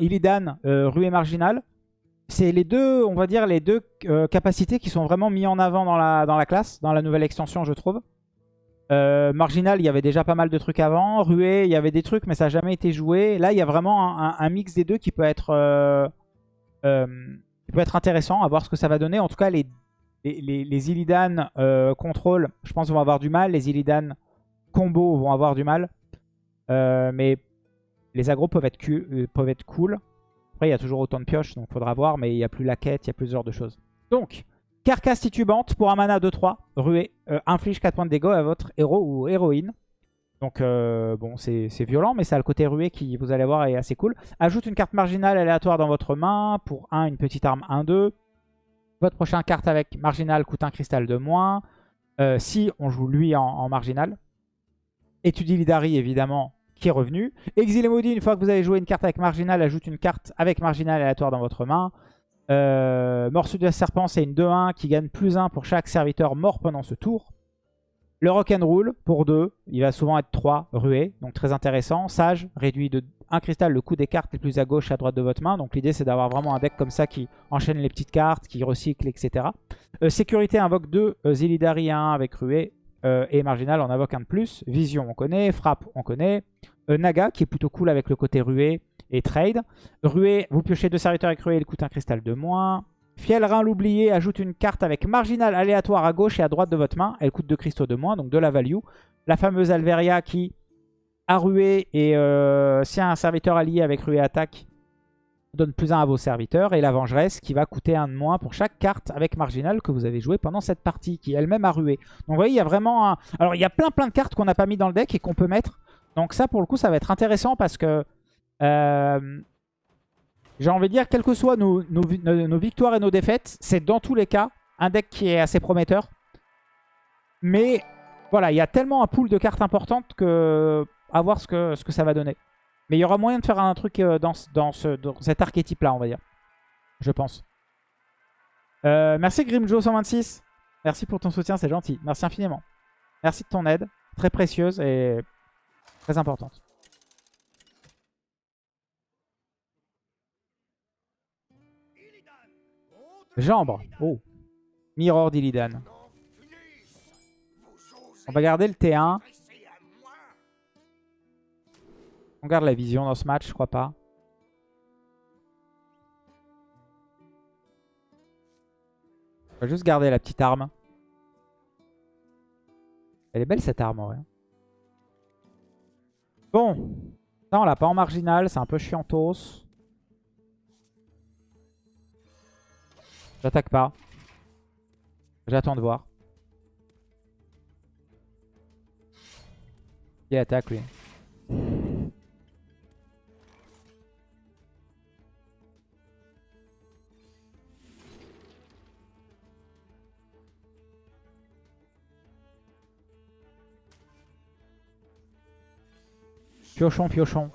Illidan, euh, Ruée Marginal. C'est les deux, on va dire, les deux euh, capacités qui sont vraiment mis en avant dans la, classe, dans la nouvelle extension, je trouve. Euh, Marginal, il y avait déjà pas mal de trucs avant. Ruée, il y avait des trucs, mais ça n'a jamais été joué. Là, il y a vraiment un, mix des deux qui peut être, qui peut être intéressant, à voir ce que ça va donner. En tout cas, les, les, les, Illidan contrôle, je pense, vont avoir du mal. Les Illidan combo vont avoir du mal. mais les agros peuvent être, peuvent être cool. Après, il y a toujours autant de pioches, donc il faudra voir. Mais il n'y a plus la quête, il y a plusieurs de choses. Donc, carcasse titubante pour un mana 2-3. Ruée, euh, inflige 4 points de dégâts à votre héros ou héroïne. Donc, euh, bon, c'est violent, mais ça a le côté ruée qui, vous allez voir, est assez cool. Ajoute une carte marginale aléatoire dans votre main. Pour 1, une petite arme 1-2. Votre prochaine carte avec marginal coûte un cristal de moins. Euh, si on joue lui en, marginal. Étudie Lidari, évidemment, qui est revenu. Exilé maudit, une fois que vous avez joué une carte avec marginal, ajoute une carte avec marginal aléatoire dans votre main. Euh, Morceau de serpent, c'est une 2-1 qui gagne plus 1 pour chaque serviteur mort pendant ce tour. Le rock'n'roll pour 2, il va souvent être 3 ruées, donc très intéressant. Sage, réduit de 1 cristal le coût des cartes les plus à gauche et à droite de votre main. Donc l'idée c'est d'avoir vraiment un deck comme ça qui enchaîne les petites cartes, qui recycle, etc. Euh, sécurité invoque 2 euh, Zilidari 1 avec ruée. Euh, et Marginal en invoque un de plus. Vision, on connaît. Frappe, on connaît. Euh, Naga, qui est plutôt cool avec le côté ruée et trade. Ruée, vous piochez deux serviteurs avec ruée, il coûte un cristal de moins. Fielrin l'oublié ajoute une carte avec marginal aléatoire à gauche et à droite de votre main. Elle coûte deux cristaux de moins, donc de la value. La fameuse Alveria qui a ruée et euh, si un serviteur allié avec ruée attaque, donne plus un à vos serviteurs. Et la vengeresse qui va coûter un de moins pour chaque carte avec marginal que vous avez joué pendant cette partie, qui elle-même a rué. Donc vous voyez, il y a vraiment un... Alors il y a plein plein de cartes qu'on n'a pas mis dans le deck et qu'on peut mettre. Donc ça pour le coup, ça va être intéressant parce que... Euh, j'ai envie de dire, quelles que soient nos, nos, victoires et nos défaites, c'est dans tous les cas un deck qui est assez prometteur. Mais voilà, il y a tellement un pool de cartes importantes que à voir ce que ça va donner. Mais il y aura moyen de faire un truc euh, dans, dans, ce, cet archétype-là, on va dire. Je pense. Euh, merci Grimjo126. Merci pour ton soutien, c'est gentil. Merci infiniment. Merci de ton aide. Très précieuse et très importante. Jambre. Oh. Mirror d'Illidan. On va garder le T1. On garde la vision dans ce match, je crois pas. On va juste garder la petite arme. Elle est belle cette arme vrai. Bon. Ça on l'a pas en marginal, c'est un peu chiantos. J'attaque pas. J'attends de voir. Qui attaque lui? Piochon, piochon.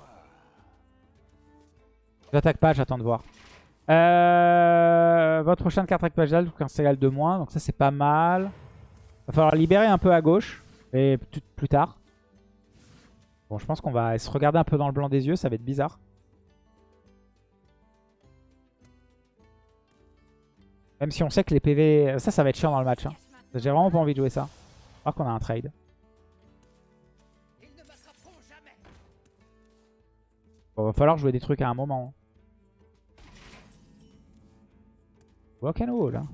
J'attaque pas, j'attends de voir. Euh, votre prochaine carte avec Pajal, un égal de moins. Donc ça, c'est pas mal. Va falloir libérer un peu à gauche. Et plus tard. Bon, je pense qu'on va se regarder un peu dans le blanc des yeux. Ça va être bizarre. Même si on sait que les PV... Ça, ça va être chiant dans le match. Hein. J'ai vraiment pas envie de jouer ça. Alors qu'on a un trade. Va falloir jouer des trucs à un moment. Walk and roll, hein.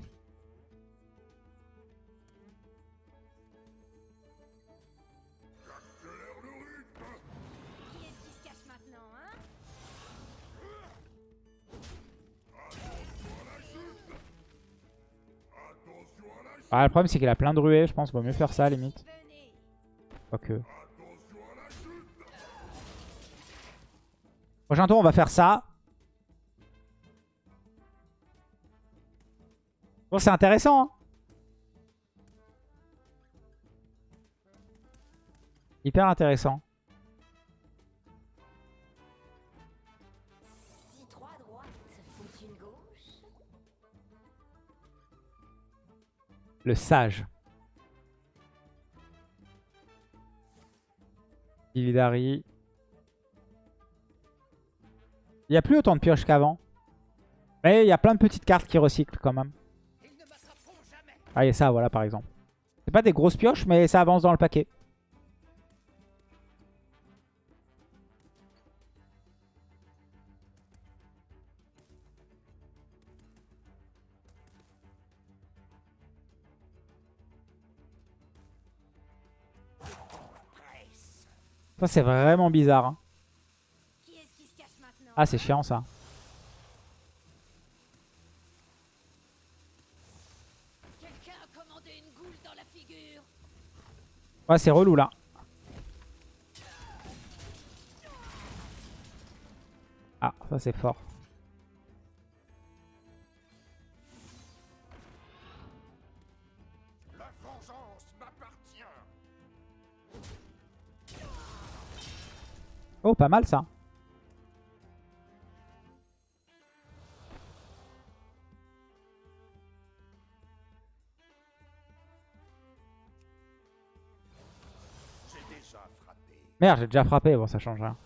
Ah, le problème c'est qu'il a plein de ruées, je pense vaut mieux faire ça limite. Quoique. Prochain tour, on va faire ça. Bon, c'est intéressant. Hein Hyper intéressant. Le sage. Dividari. Il n'y a plus autant de pioches qu'avant. Mais il y a plein de petites cartes qui recyclent quand même. Ah, a ça, voilà, par exemple. C'est pas des grosses pioches, mais ça avance dans le paquet. Ça, c'est vraiment bizarre. hein. Qui est-ce qui se cache maintenant Ah, c'est chiant, ça. Quelqu'un a commandé une goule dans la figure. Ouais, c'est relou, là. Ah, ça, c'est fort. La vengeance m'appartient. Oh, pas mal, ça. Merde, j'ai déjà frappé. Bon, ça change rien.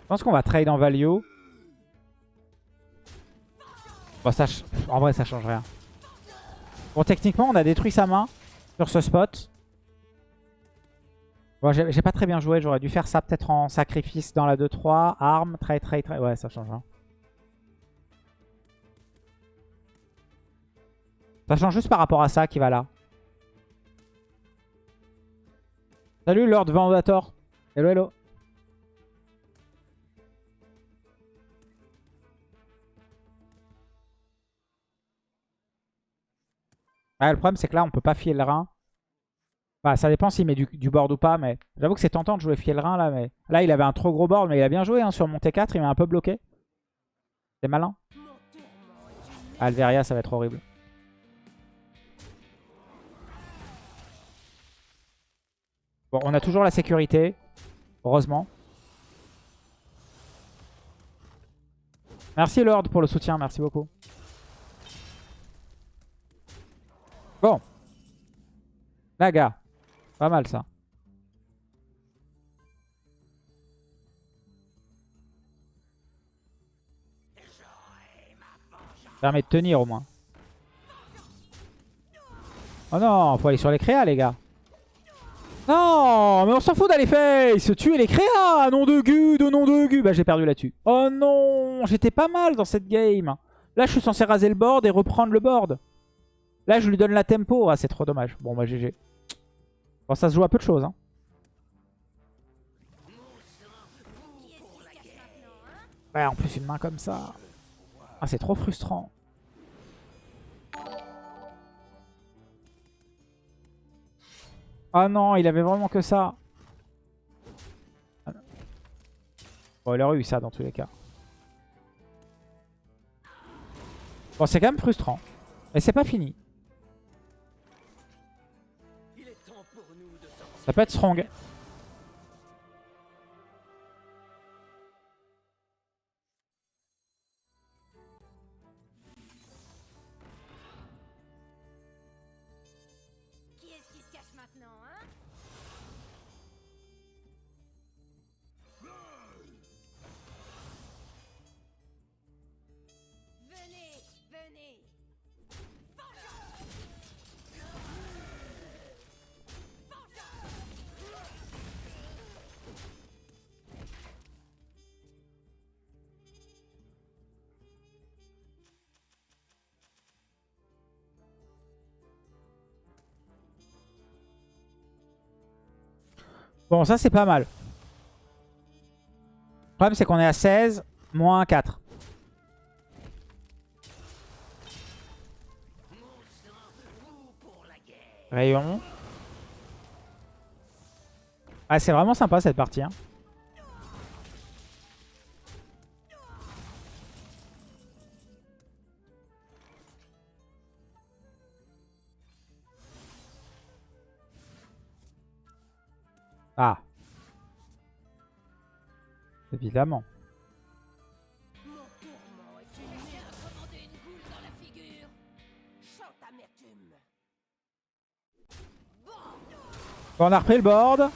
Je pense qu'on va trade en value. Bon, ça, en vrai, ça change rien. Bon, techniquement, on a détruit sa main sur ce spot. Bon, j'ai j'ai pas très bien joué. J'aurais dû faire ça peut-être en sacrifice dans la 2-3. Arme, trade, trade, trade. Ouais, ça change rien. Ça change juste par rapport à ça qui va là. Salut Lord Vendator. Hello, hello. Le problème, c'est que là, on peut pas filer le rein. Bah, ça dépend s'il met du, board ou pas, mais j'avoue que c'est tentant de jouer filer le rein là. Mais là, il avait un trop gros board, mais il a bien joué hein, sur mon T4. Il m'a un peu bloqué. C'est malin. Alveria, ça va être horrible. Bon, on a toujours la sécurité. Heureusement. Merci Lord pour le soutien, merci beaucoup. Bon. Naga. Pas mal ça. Permet de tenir au moins. Oh non, faut aller sur les créas les gars. Non, mais on s'en fout d'aller face Tuer les créas Nom de gu, de nom de gu Bah j'ai perdu là-dessus. Oh non J'étais pas mal dans cette game. Là je suis censé raser le board et reprendre le board. Là je lui donne la tempo. Ah c'est trop dommage. Bon bah GG. Bon ça se joue à peu de choses. Hein Ouais en plus une main comme ça. Ah c'est trop frustrant. Ah non, il avait vraiment que ça. Bon, il aurait eu ça dans tous les cas. Bon, c'est quand même frustrant. Mais c'est pas fini. Ça peut être strong. Bon, ça c'est pas mal. Le problème c'est qu'on est à 16, moins 4. Rayon. Ah, c'est vraiment sympa cette partie. hein. Amertume. Bon, on a repris le board.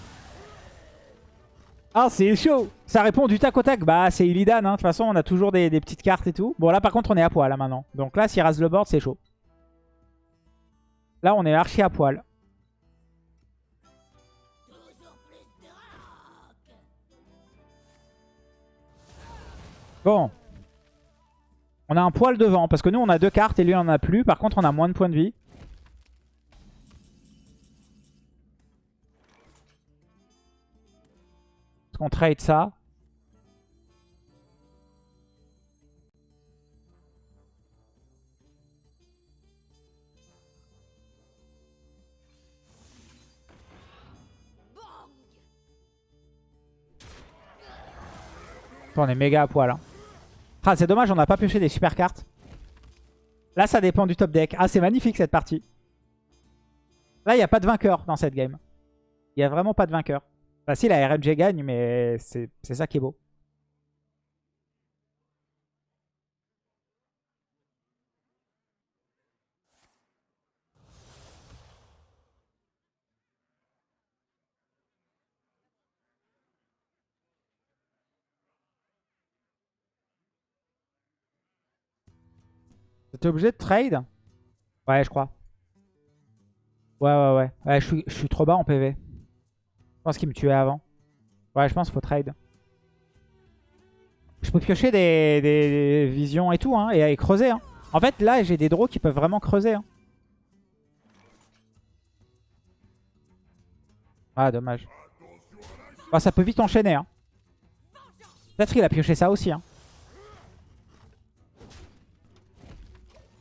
Ah, c'est chaud Ça répond du tac au tac. Bah, c'est Illidan. Hein. De toute façon, on a toujours des, petites cartes et tout. Bon, là, par contre, on est à poil, là, maintenant. Donc là, s'il rase le board, c'est chaud. Là, on est archi à poil. Bon. On a un poil devant. Parce que nous, on a deux cartes et lui, on en a plus. Par contre, on a moins de points de vie. Est-ce qu'on trade ça On est méga à poil. hein. Ah, c'est dommage, on n'a pas pioché des super cartes. Là, ça dépend du top deck. Ah, c'est magnifique cette partie. Là, il n'y a pas de vainqueur dans cette game. Il n'y a vraiment pas de vainqueur. Enfin, si, la RNG gagne, mais c'est ça qui est beau. T'es obligé de trade? Ouais, je crois. Ouais, ouais, ouais. Ouais, je suis, je suis trop bas en PV. Je pense qu'il me tuait avant. Ouais, je pense qu'il faut trade. Je peux piocher des, des- visions et tout, hein, et, creuser. Hein. En fait, là, j'ai des draws qui peuvent vraiment creuser. hein. Ah, dommage. Ça peut vite enchaîner. Hein. Peut-être qu'il a pioché ça aussi. Hein.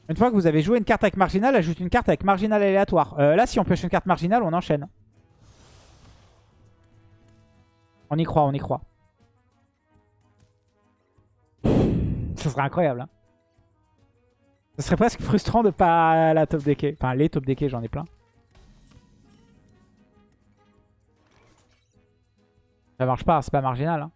Une fois que vous avez joué une carte avec marginal, ajoute une carte avec marginal aléatoire. Euh, là, si on pioche une carte marginale, on enchaîne. On y croit, on y croit. Ce serait incroyable. Hein. Ce serait presque frustrant de pas la top decker. Enfin, les top decker, j'en ai plein. Ça marche pas, c'est pas marginal. hein.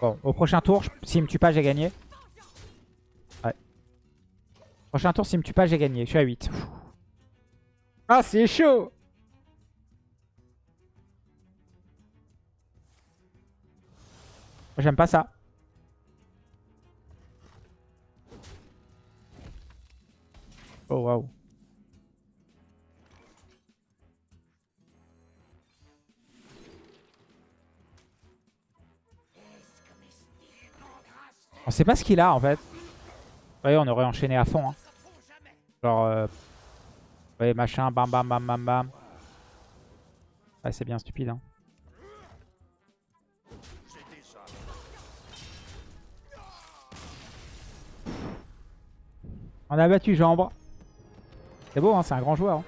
Bon, au prochain tour, s'il me tue pas, j'ai gagné. Ouais. Prochain tour, s'il me tue pas, j'ai gagné. Je suis à 8. Pfff. Ah, c'est chaud J'aime pas ça. Oh, waouh. On sait pas ce qu'il a en fait. Vous voyez, on aurait enchaîné à fond. hein. Genre, euh... voyez, machin, bam bam bam bam bam. Ouais, c'est bien stupide. Hein. On a battu Jambre. C'est beau, hein, c'est un grand joueur. hein.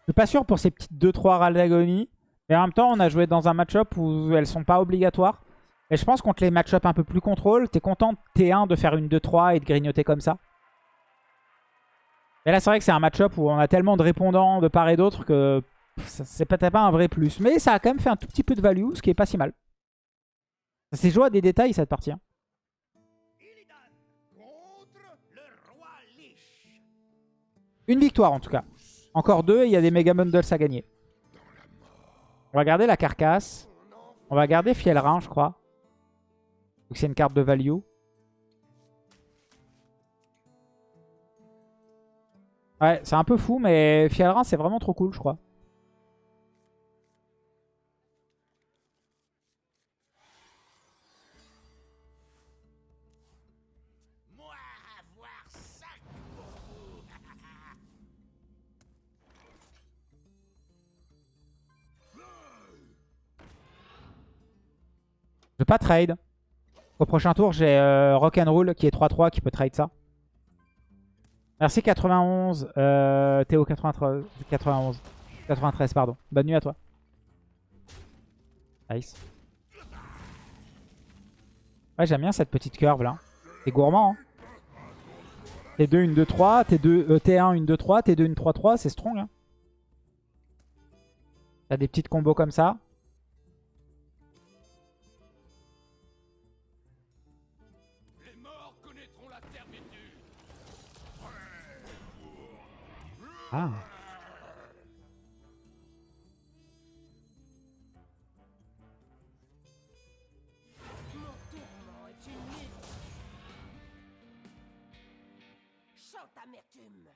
Je suis pas sûr pour ces petites 2-3 râles d'agonie. Mais en même temps, on a joué dans un match-up où elles sont pas obligatoires. Et je pense contre les match-up un peu plus contrôle, t'es content de T1 de faire une 2-3 et de grignoter comme ça. Mais là, c'est vrai que c'est un match-up où on a tellement de répondants de part et d'autre que c'est peut-être pas un vrai plus. Mais ça a quand même fait un tout petit peu de value, ce qui est pas si mal. Ça s'est joué à des détails cette partie. hein. Une victoire en tout cas. Encore deux et il y a des méga bundles à gagner. On va garder la carcasse. On va garder Fielrin, je crois. Donc c'est une carte de value. Ouais, c'est un peu fou, mais Fielrin, c'est vraiment trop cool, je crois. Je vais pas trade. Au prochain tour, j'ai euh, Rock'n'Roll qui est 3-3 qui peut trade ça. Merci 91, euh, Théo 93, 91, 93 pardon. Bonne nuit à toi. Nice. Ouais j'aime bien cette petite curve là. C'est gourmand. Hein. T2 une 2-3, T2, euh, T1 une 2-3, T2 une 3-3, c'est strong. Hein. T'as des petites combos comme ça. Ah. Amertume.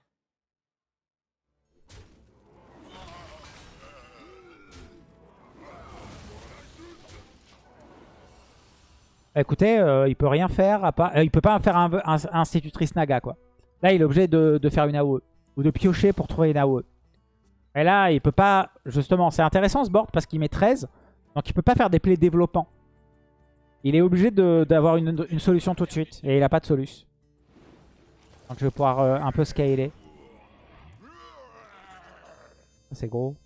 Écoutez, euh, il peut rien faire à part... euh, il peut pas faire un, un- institutrice Naga, quoi. Là, il est obligé de faire une AOE. Ou de piocher pour trouver une AOE. Et là, il peut pas... Justement, c'est intéressant ce board parce qu'il met 13. Donc il peut pas faire des plays développants. Il est obligé d'avoir une, solution tout de suite. Et il a pas de solution. Donc je vais pouvoir euh, un peu scaler. C'est gros.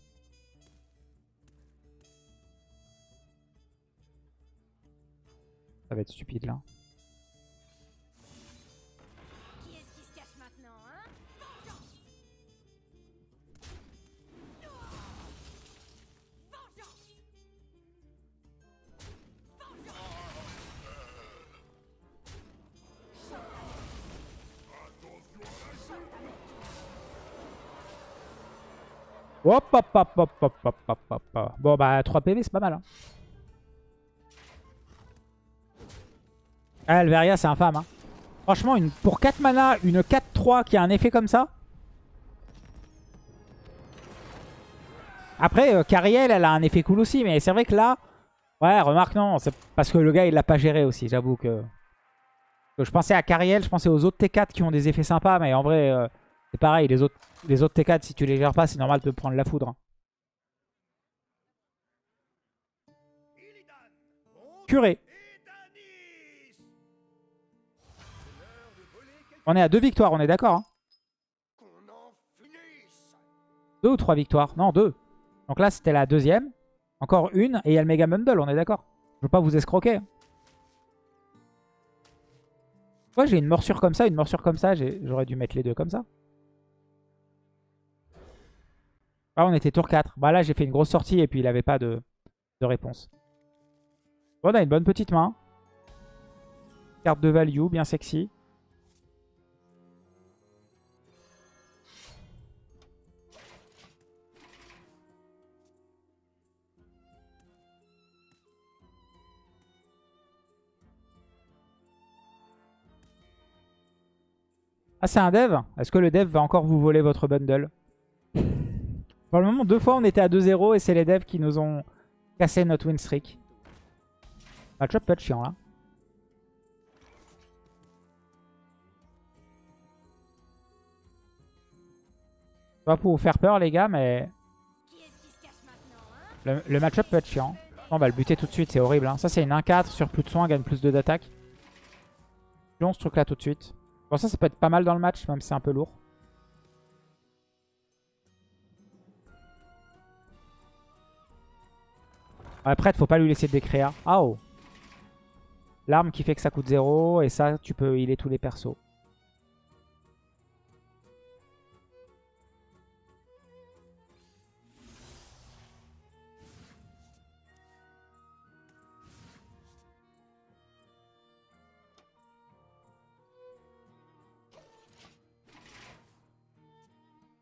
Ça va être stupide là. Hop, hop, hop, hop, hop, hop, hop, hop, hop. Bon, bah, 3 PV, c'est pas mal. Hein. Ah, Alveria, c'est infâme. Hein. Franchement, une, pour 4 mana, une 4-3 qui a un effet comme ça. Après, euh, Cariel, elle a un effet cool aussi. Mais c'est vrai que là... Ouais, remarque, non. C'est parce que le gars, il l'a pas géré aussi. J'avoue que... que Je pensais à Cariel, je pensais aux autres T4 qui ont des effets sympas. Mais en vrai, euh, c'est pareil. Les autres, les autres T4, si tu les gères pas, c'est normal de prendre la foudre. hein. Curé. On est à deux victoires, on est d'accord. Hein deux ou trois victoires? Non, deux. Donc là, c'était la deuxième. Encore une. Et il y a le Mega Bundle, on est d'accord. Je veux pas vous escroquer. hein. Moi, j'ai une morsure comme ça, une morsure comme ça. J'aurais dû mettre les deux comme ça. Ah, on était tour 4. Bah là, j'ai fait une grosse sortie et puis il avait pas de, de réponse. On a une bonne petite main. Carte de value, bien sexy. Ah, c'est un dev? Est-ce que le dev va encore vous voler votre bundle? Pour le moment, deux fois, on était à 2-0 et c'est les devs qui nous ont cassé notre win streak. Match-up peut être chiant, là. Pas pour vous faire peur, les gars, mais le, match-up peut être chiant. On va le buter tout de suite, c'est horrible. hein. Ça, c'est une 1-4 sur plus de soins, gagne plus de d'attaque. Long ce truc-là tout de suite. Bon, ça, ça peut être pas mal dans le match, même si c'est un peu lourd. Après, faut pas lui laisser décréa. Ah oh L'arme qui fait que ça coûte 0, et ça, tu peux healer tous les persos.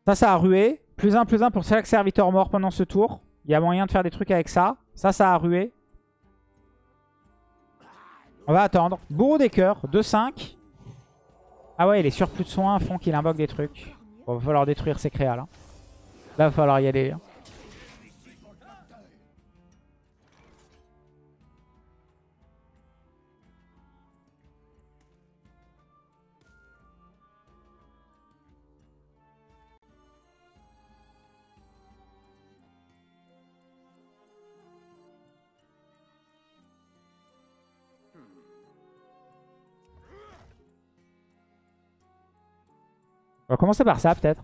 Ça, ça a rué. Plus 1, plus 1 pour chaque serviteur mort pendant ce tour. Il y a moyen de faire des trucs avec ça. Ça, ça a rué. On va attendre. Bourreau des cœurs, 2-5. Ah ouais, les surplus de soins font qu'il invoque des trucs. Bon, va falloir détruire ses créas là. Là, va falloir y aller. hein. On va commencer par ça peut-être.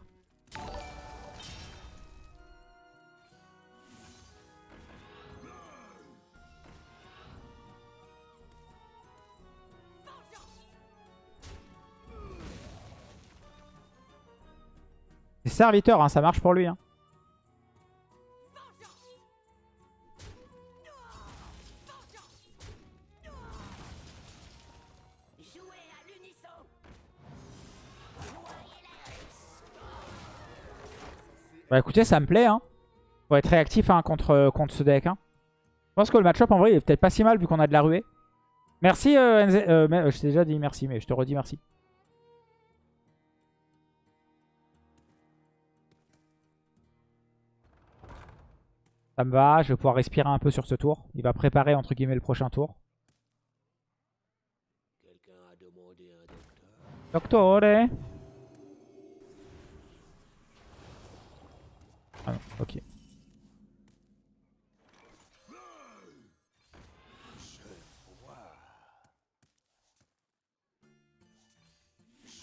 C'est serviteur, hein, ça marche pour lui. Hein. Bah écoutez, ça me plaît. Hein. Faut être réactif hein, contre, contre ce deck. Hein. Je pense que le match-up, en vrai, il est peut-être pas si mal vu qu'on a de la ruée. Merci, euh, NZ euh, mais, euh, je t'ai déjà dit merci, mais je te redis merci. Ça me va, je vais pouvoir respirer un peu sur ce tour. Il va préparer, entre guillemets, le prochain tour. Doctore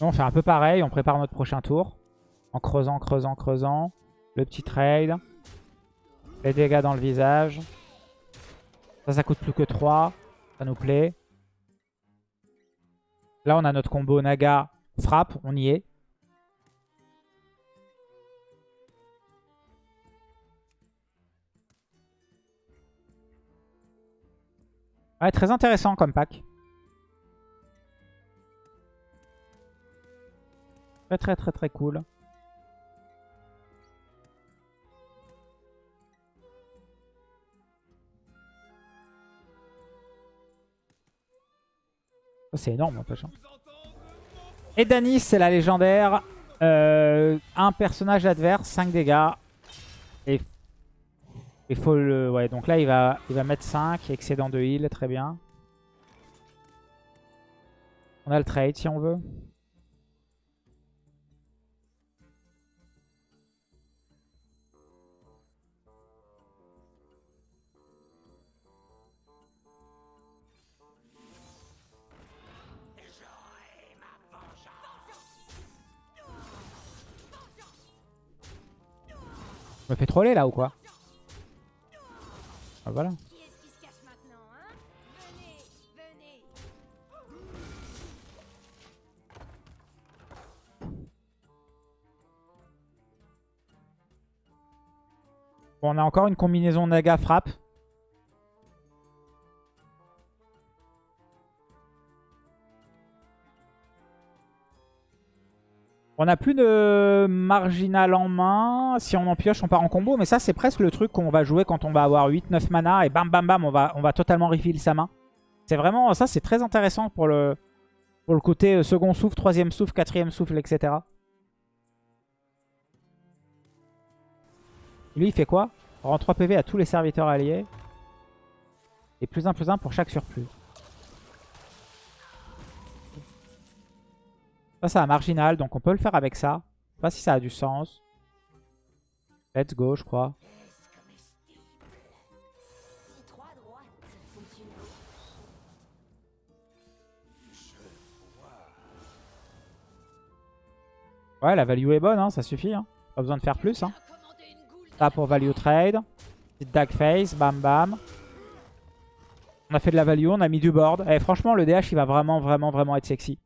On fait un peu pareil, on prépare notre prochain tour. En creusant, creusant, creusant. Le petit trade. Les dégâts dans le visage. Ça, ça coûte plus que 3. Ça nous plaît. Là, on a notre combo Naga frappe. On y est. Ouais, très intéressant comme pack. Très très très très cool. C'est énorme, n'empêche. hein. Et Danis, c'est la légendaire. Euh, un personnage adverse, 5 dégâts. Et il faut le... Ouais, donc là, il va, il va mettre 5. Excédent de heal, très bien. On a le trade si on veut. Me fais troller là ou quoi Ah voilà. On a encore une combinaison Naga frappe. On n'a plus de marginal en main. Si on en pioche, on part en combo. Mais ça, c'est presque le truc qu'on va jouer quand on va avoir 8-9 mana. Et bam, bam, bam, on va, on va totalement refill sa main. C'est vraiment... Ça, c'est très intéressant pour le, pour le côté euh, second souffle, troisième souffle, quatrième souffle, etc. Lui, il fait quoi? Rend 3 PV à tous les serviteurs alliés. Et plus 1, plus 1 pour chaque surplus. Ça, c'est un marginal, donc on peut le faire avec ça. Je sais pas si ça a du sens. Let's go, je crois. Ouais, la value est bonne, hein, ça suffit. Hein. Pas besoin de faire plus. Hein. Ça pour value trade. Petite dag face, bam bam. On a fait de la value, on a mis du board. Et franchement, le DH, il va vraiment, vraiment, vraiment être sexy.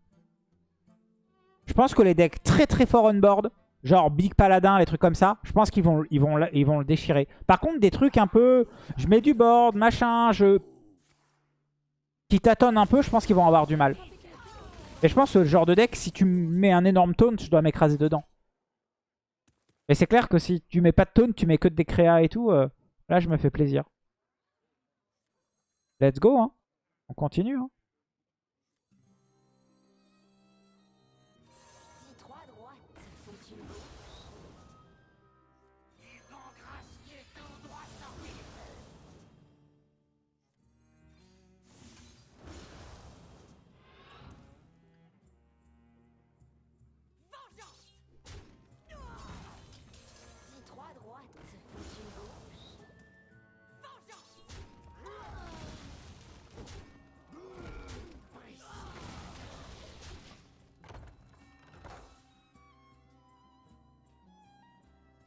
Je pense que les decks très très forts on board, genre Big Paladin, les trucs comme ça, je pense qu'ils vont, ils vont, ils vont le déchirer. Par contre, des trucs un peu, je mets du board, machin, je... qui tâtonnent un peu, je pense qu'ils vont avoir du mal. Et je pense que ce genre de deck, si tu mets un énorme taunt, je dois m'écraser dedans. Et c'est clair que si tu mets pas de taunt, tu mets que des créas et tout, euh, là je me fais plaisir. Let's go, hein. On continue, hein.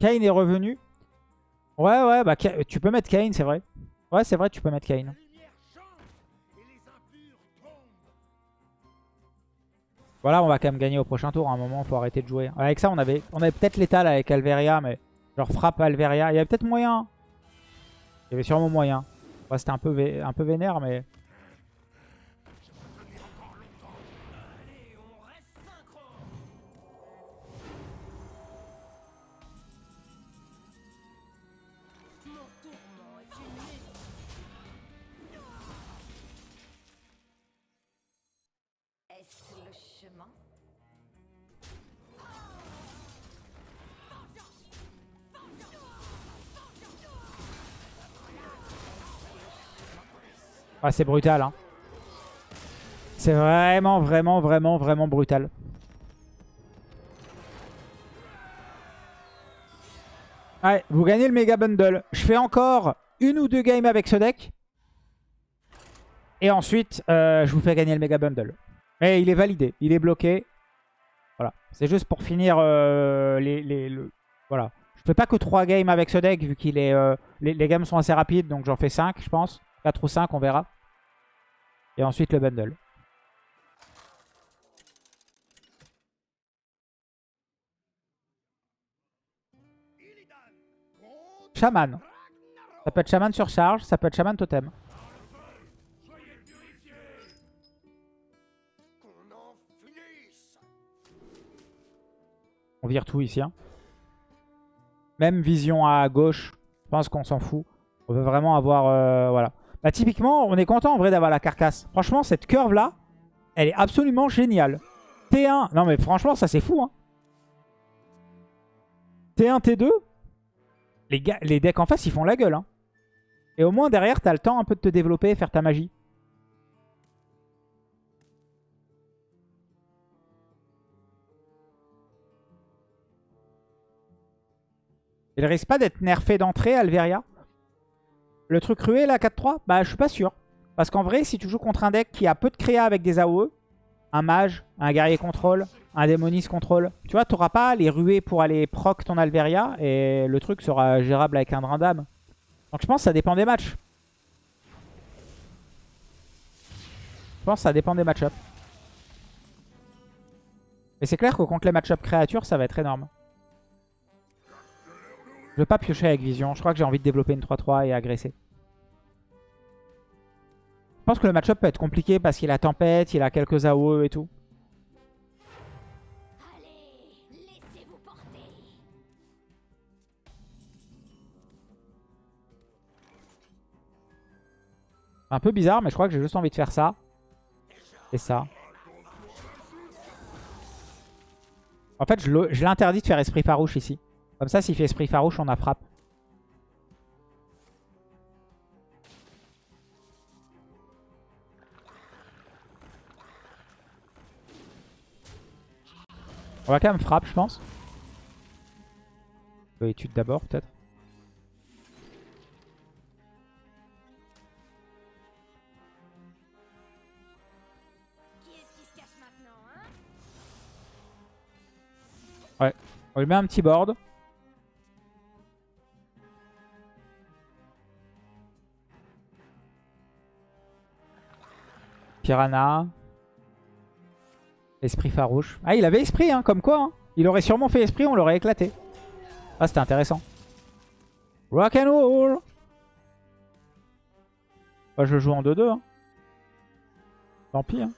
Kane est revenu. Ouais, ouais, bah tu peux mettre Kane, c'est vrai. Ouais, c'est vrai, tu peux mettre Kane. Voilà, on va quand même gagner au prochain tour. À un moment, faut arrêter de jouer. Avec ça, on avait, on avait peut-être l'étal avec Alveria, mais genre frappe Alveria. Il y avait peut-être moyen. Il y avait sûrement moyen. Ouais, C'était un peu, un peu vénère, mais... C'est brutal. Hein. C'est vraiment, vraiment, vraiment, vraiment brutal. Ouais, vous gagnez le méga bundle. Je fais encore une ou deux games avec ce deck. Et ensuite, euh, je vous fais gagner le méga bundle. Mais il est validé, il est bloqué. Voilà, c'est juste pour finir euh, les, les, le... Voilà. Je fais pas que 3 games avec ce deck vu qu'il est... Euh, les, les games sont assez rapides, donc j'en fais 5 je pense. 4 ou 5, on verra. Et ensuite le bundle. Shaman. Ça peut être Shaman sur charge, ça peut être Shaman totem. On vire tout ici. hein. Même vision à gauche, je pense qu'on s'en fout. On veut vraiment avoir... euh, voilà. Bah, typiquement, on est content en vrai d'avoir la carcasse. Franchement, cette curve là, elle est absolument géniale. T1, non mais franchement, ça c'est fou. Hein. T1, T2, les, les decks en face, ils font la gueule. Hein. Et au moins derrière, t'as le temps un peu de te développer et faire ta magie. Il risque pas d'être nerfé d'entrée, Alveria Le truc rué, là, 4-3 Bah, je suis pas sûr. Parce qu'en vrai, si tu joues contre un deck qui a peu de créa avec des AOE, un mage, un guerrier contrôle, un démoniste contrôle, tu vois, t'auras pas les ruées pour aller proc ton Alveria et le truc sera gérable avec un drain d'âme. Donc je pense que ça dépend des matchs. Je pense que ça dépend des match-ups. Mais c'est clair que contre les match-up créatures, ça va être énorme. Veux pas piocher avec vision. Je crois que j'ai envie de développer une 3-3 et agresser. Je pense que le match-up peut être compliqué parce qu'il a tempête, il a quelques AOE et tout. Un peu bizarre, mais je crois que j'ai juste envie de faire ça. Et ça. En fait, je l'interdis de faire esprit farouche ici. Comme ça, s'il fait esprit farouche, on a frappe. On va quand même frappe, je pense. Étude d'abord, peut-être. Hein On lui met un petit board. Piranha. Esprit farouche. Ah, il avait esprit, hein, comme quoi. hein. Il aurait sûrement fait esprit, on l'aurait éclaté. Ah, c'était intéressant. Rock and roll Bah, je joue en 2-2. hein. Tant pis. hein.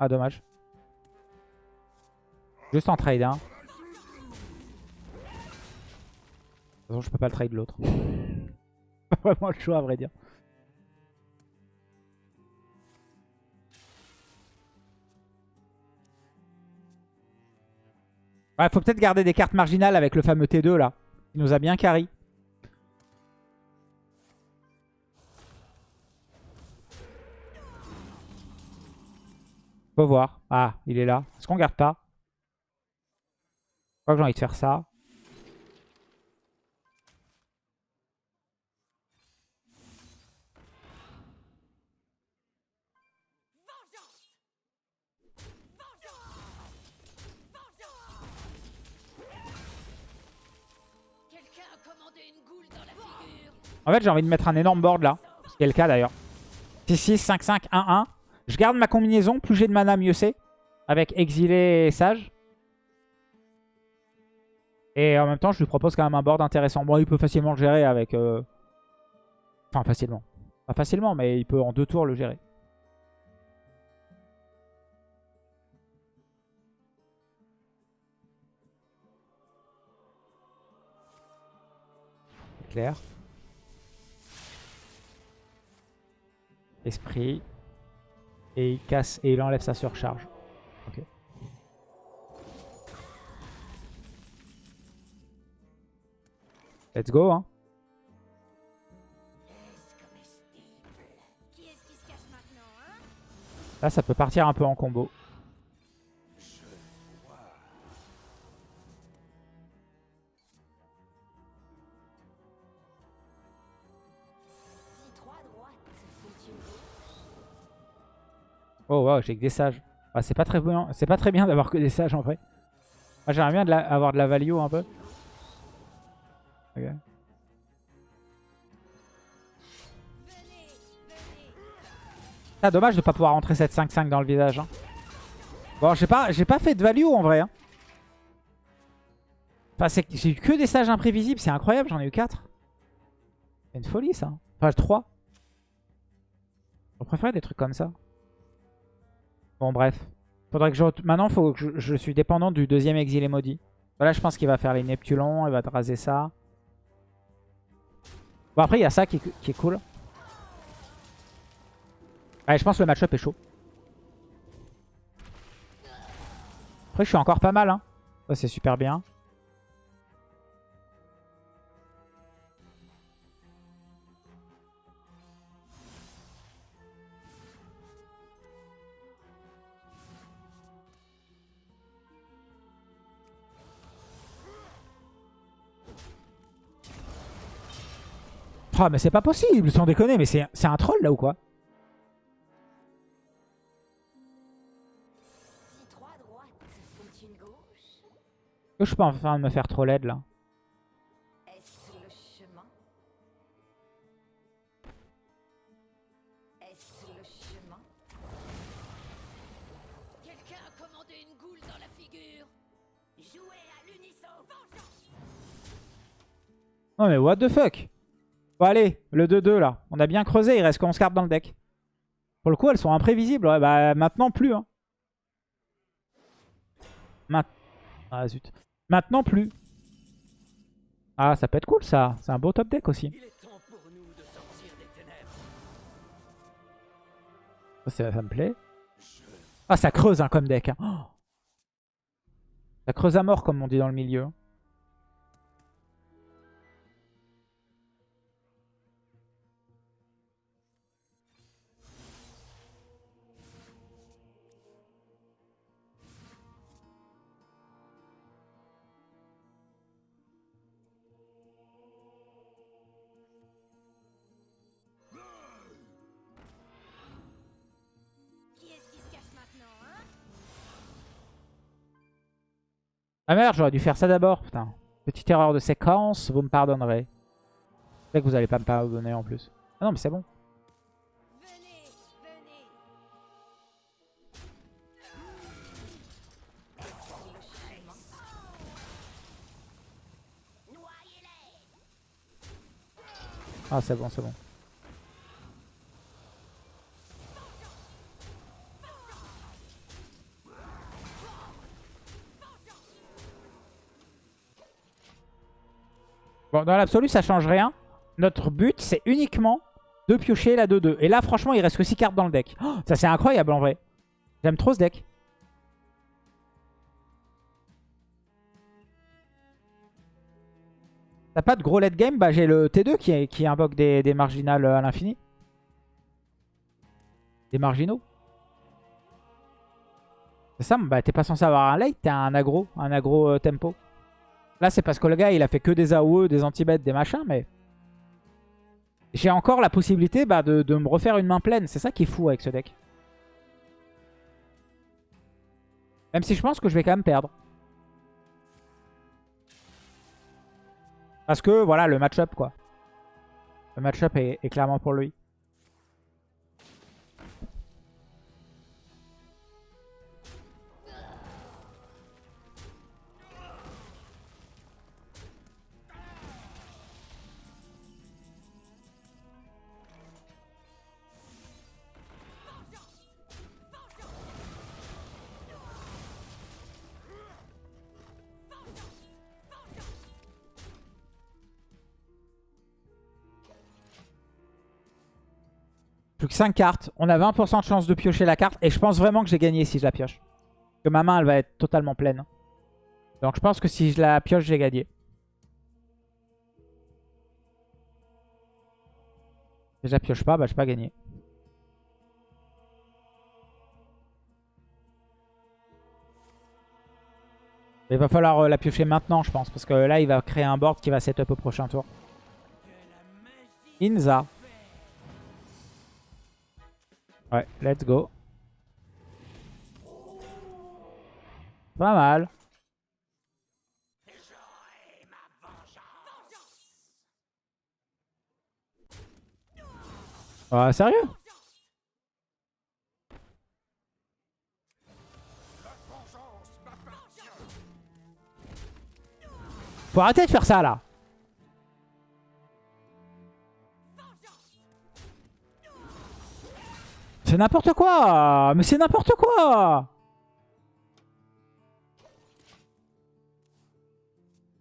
Ah, dommage. Juste en trade, hein. Toute façon, je peux pas le trade l'autre. pas vraiment le choix, à vrai dire. Ouais, faut peut-être garder des cartes marginales avec le fameux T2 là. Il nous a bien carry. Faut voir. Ah, il est là. Est-ce qu'on garde pas Je crois que j'ai envie de faire ça. En fait, j'ai envie de mettre un énorme board là. Ce qui est le cas d'ailleurs. 6-6, 5-5, 1-1. Je garde ma combinaison. Plus j'ai de mana, mieux c'est. Avec Exilé et Sage. Et en même temps, je lui propose quand même un board intéressant. Bon, il peut facilement le gérer avec... euh, Enfin, facilement. Pas facilement, mais il peut en deux tours le gérer. Esprit. Et il casse et il enlève sa surcharge. Ok. Let's go, hein. Là, ça peut partir un peu en combo. Oh wow, j'ai que des sages. Ah, c'est pas très bien, bien d'avoir que des sages en vrai. J'aimerais bien avoir de la value un peu. Ah, dommage de pas pouvoir rentrer cette 5-5 dans le visage. hein. Bon, j'ai pas, pas fait de value en vrai. hein. Enfin, j'ai eu que des sages imprévisibles, c'est incroyable, j'en ai eu 4. C'est une folie ça. Enfin, 3. Je préfère des trucs comme ça. Bon, bref. Faudrait que je... Maintenant, faut que je... suis dépendant du deuxième exilé maudit. Voilà, je pense qu'il va faire les Neptulons, il va te raser ça. Bon, après, il y a ça qui, est- cool. Je pense que le match-up est chaud. Après, je suis encore pas mal. Hein. Ça, c'est super bien. Oh, mais c'est pas possible, sans déconner. Mais c'est un troll, là, ou quoi? Je suis pas en train de me faire trop laide, là? Non, mais what the fuck? Bon, allez, le 2-2, là. On a bien creusé, il reste 11 cartes dans le deck. Pour le coup, elles sont imprévisibles. Ouais, bah, maintenant, plus. Hein. Ma- Ah, zut. Maintenant, plus. Ah, ça peut être cool, ça. C'est un beau top deck aussi. Ça, ça- ça me plaît. Ah, ça creuse hein, comme deck. hein. Oh. Ça creuse à mort, comme on dit dans le milieu. Ah merde, j'aurais dû faire ça d'abord. Putain. Petite erreur de séquence, vous me pardonnerez. C'est que vous allez pas me pardonner en plus. Ah non, mais c'est bon. Ah, c'est bon, c'est bon. Dans l'absolu, ça change rien. Notre but, c'est uniquement de piocher la 2-2. Et là, franchement, il reste que 6 cartes dans le deck. Oh, ça, c'est incroyable, en vrai. J'aime trop ce deck. T'as pas de gros late game? Bah, j'ai le T2 qui, invoque des, marginales à l'infini. Des marginaux. C'est ça, bah t'es pas censé avoir un late, t'as un aggro, un aggro euh, tempo. Là, c'est parce que le gars, il a fait que des AOE, des anti-bêtes, des machins, mais... J'ai encore la possibilité bah, de, de me refaire une main pleine. C'est ça qui est fou avec ce deck. Même si je pense que je vais quand même perdre. Parce que, voilà, le match-up, quoi. Le match-up est, est clairement pour lui. Que 5 cartes. On a 20% de chance de piocher la carte. Et je pense vraiment que j'ai gagné si je la pioche. Que ma main, elle va être totalement pleine. Donc je pense que si je la pioche, j'ai gagné. Si je la pioche pas, bah je pas gagné. Il va falloir euh, la piocher maintenant, je pense. Parce que là, il va créer un board qui va setup au prochain tour. Inza. Ouais, let's go. Pas mal. Ah, sérieux? Faut arrêter de faire ça là. C'est n'importe quoi Mais c'est n'importe quoi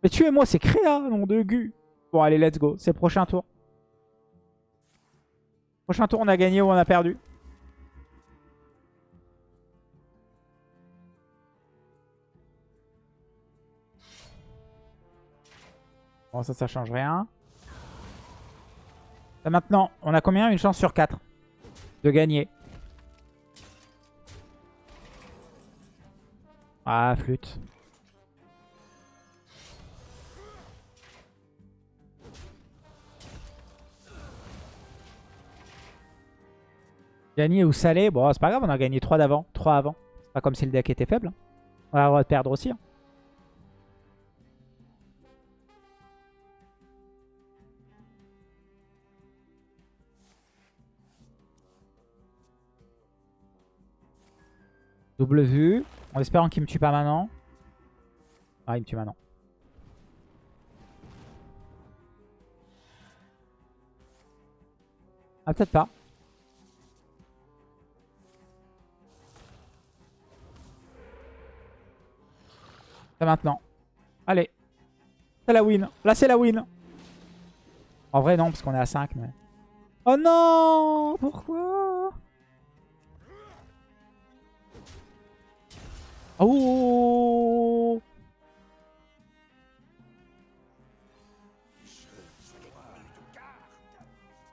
Mais tuez-moi, c'est créa, nom de gu. Bon, allez, let's go. C'est le prochain tour. Prochain tour, on a gagné ou on a perdu. Bon, ça, ça change rien. Maintenant, on a combien? Une chance sur 4 de gagner. Ah, flûte. Gagner ou salé, bon c'est pas grave, on a gagné 3 d'avant, 3 avant. C'est pas comme si le deck était faible. hein. On va perdre aussi. hein. Double vue. En espérant qu'il me tue pas maintenant. Ah, il me tue maintenant. Ah, peut-être pas. C'est maintenant. Allez. C'est la win. Là, c'est la win. En vrai, non, parce qu'on est à 5. Mais... Oh non Pourquoi? Oh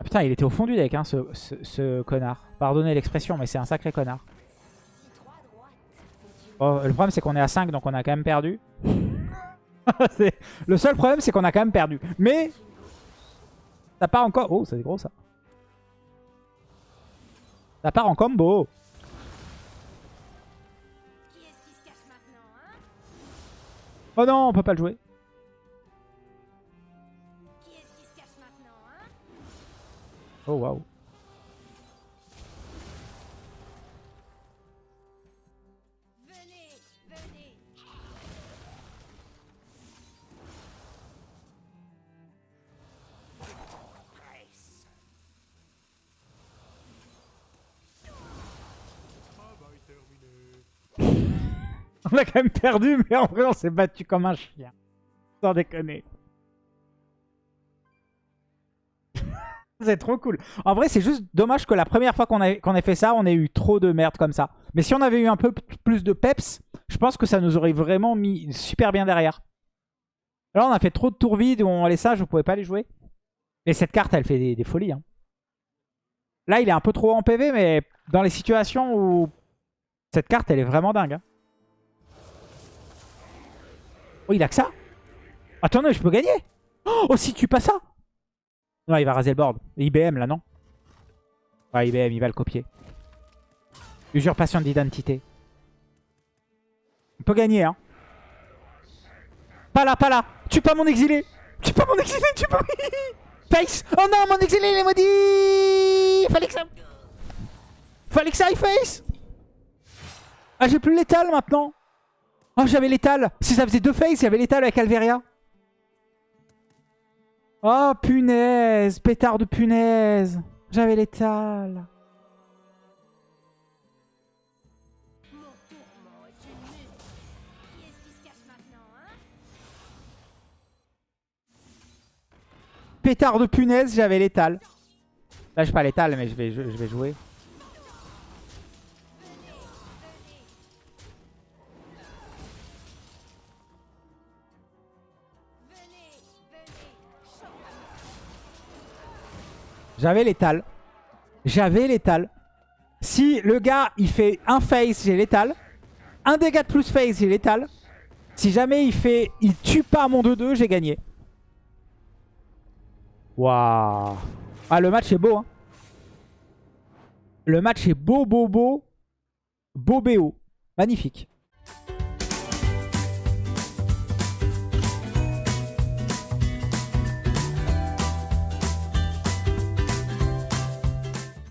Ah putain, il était au fond du deck, hein, ce, ce- connard. Pardonnez l'expression, mais c'est un sacré connard. Bon, le problème, c'est qu'on est à 5, donc on a quand même perdu. Le seul problème, c'est qu'on a quand même perdu. Mais ça part encore... Oh, c'est gros, ça. Ça part en combo. Oh non, on peut pas le jouer. Hein? Oh, waouh. On a quand même perdu, mais en vrai, on s'est battu comme un chien. Sans déconner. c'est trop cool. En vrai, c'est juste dommage que la première fois qu'on ait fait ça, on ait eu trop de merde comme ça. Mais si on avait eu un peu plus de peps, je pense que ça nous aurait vraiment mis super bien derrière. Là, on a fait trop de tours vides où on laisse ça, je pouvais pas les jouer. Mais cette carte, elle fait des, des folies. hein. Là, il est un peu trop en PV, mais dans les situations où cette carte, elle est vraiment dingue. hein. Oh, il a que ça Attendez, je peux gagner Oh, si tu pas ça Non, il va raser le board. IBM, là, non Ouais, IBM, il va le copier. Usurpation d'identité. On peut gagner, hein. Pas là, pas là Tue pas mon exilé Tue pas mon exilé, tue pas... Face Oh non, mon exilé, il est maudit Fallait que ça... Fallait que ça aille face Ah, j'ai plus l'étal, maintenant Oh, j'avais l'étal. Si ça faisait deux phases, il y avait l'étal avec Alveria. Oh, punaise. Pétard de punaise. J'avais l'étal. Pétard de punaise, j'avais l'étal. Là, je pas létal, mais je vais, je vais jouer. J'avais létal. J'avais létal. Si le gars, il fait un face, j'ai létal. Un dégât de plus face, j'ai létal. Si jamais il fait, il tue pas mon 2-2, j'ai gagné. Waouh. Ah, le match est beau. Hein. Le match est beau, beau, beau. Beau BO. Magnifique.